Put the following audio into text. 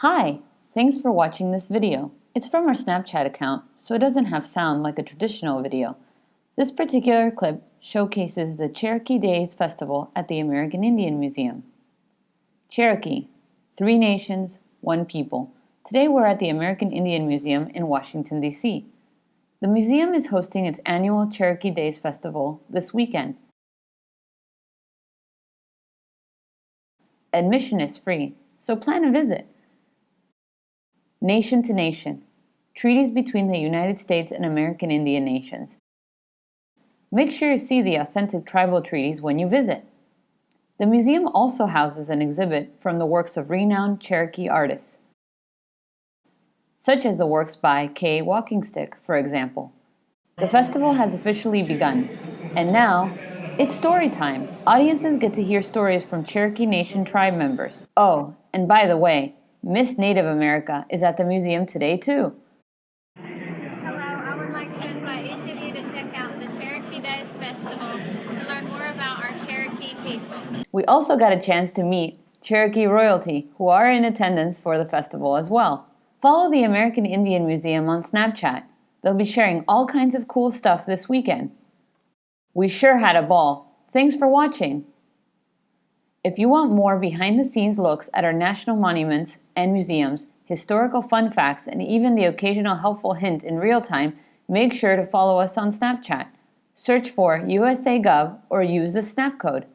Hi! Thanks for watching this video. It's from our Snapchat account, so it doesn't have sound like a traditional video. This particular clip showcases the Cherokee Days Festival at the American Indian Museum. Cherokee, three nations, one people. Today we're at the American Indian Museum in Washington, D.C. The museum is hosting its annual Cherokee Days Festival this weekend. Admission is free, so plan a visit. Nation to Nation Treaties between the United States and American Indian Nations. Make sure you see the authentic tribal treaties when you visit. The museum also houses an exhibit from the works of renowned Cherokee artists, such as the works by Kay Walkingstick, for example. The festival has officially begun, and now it's story time. Audiences get to hear stories from Cherokee Nation tribe members. Oh, and by the way, Miss Native America is at the museum today too. Hello, I would like to invite each of you to check out the Cherokee Days Festival to learn more about our Cherokee people. We also got a chance to meet Cherokee royalty, who are in attendance for the festival as well. Follow the American Indian Museum on Snapchat. They'll be sharing all kinds of cool stuff this weekend. We sure had a ball. Thanks for watching. If you want more behind-the-scenes looks at our national monuments and museums, historical fun facts, and even the occasional helpful hint in real time, make sure to follow us on Snapchat. Search for USAGov or use the snap code.